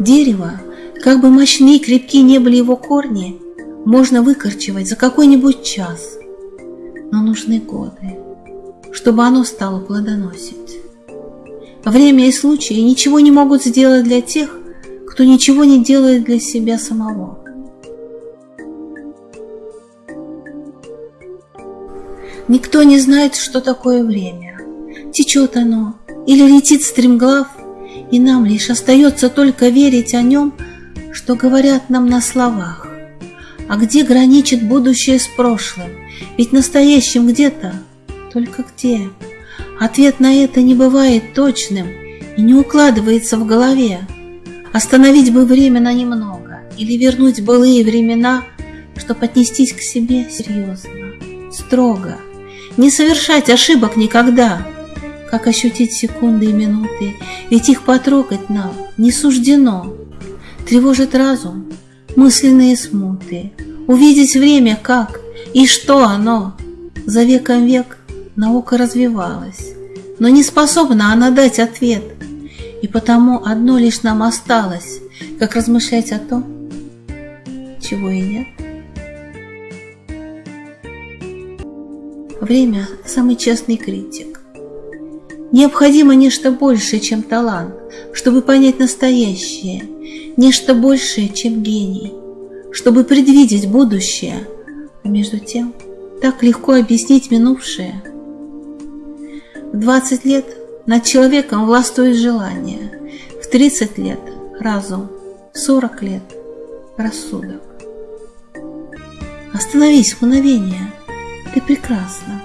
Дерево, как бы мощны и крепки не были его корни, можно выкорчевать за какой-нибудь час, но нужны годы, чтобы оно стало плодоносить. Время и случаи ничего не могут сделать для тех, кто ничего не делает для себя самого. Никто не знает, что такое время. Течет оно или летит стремглав, и нам лишь остается только верить о нем, что говорят нам на словах. А где граничит будущее с прошлым? Ведь настоящим где-то, только где? Ответ на это не бывает точным и не укладывается в голове. Остановить бы время на немного или вернуть былые времена, чтобы отнестись к себе серьезно, строго, не совершать ошибок никогда. Как ощутить секунды и минуты, ведь их потрогать нам не суждено. Тревожит разум, мысленные смуты, увидеть время как и что оно. За веком век наука развивалась, но не способна она дать ответ, и потому одно лишь нам осталось, как размышлять о том, чего и нет. Время – самый честный критик. Необходимо нечто большее, чем талант, чтобы понять настоящее, нечто большее, чем гений, чтобы предвидеть будущее, а между тем так легко объяснить минувшее. В 20 лет над человеком властвует желание, в 30 лет – разум, в 40 лет – рассудок. Остановись мгновение – ты прекрасна.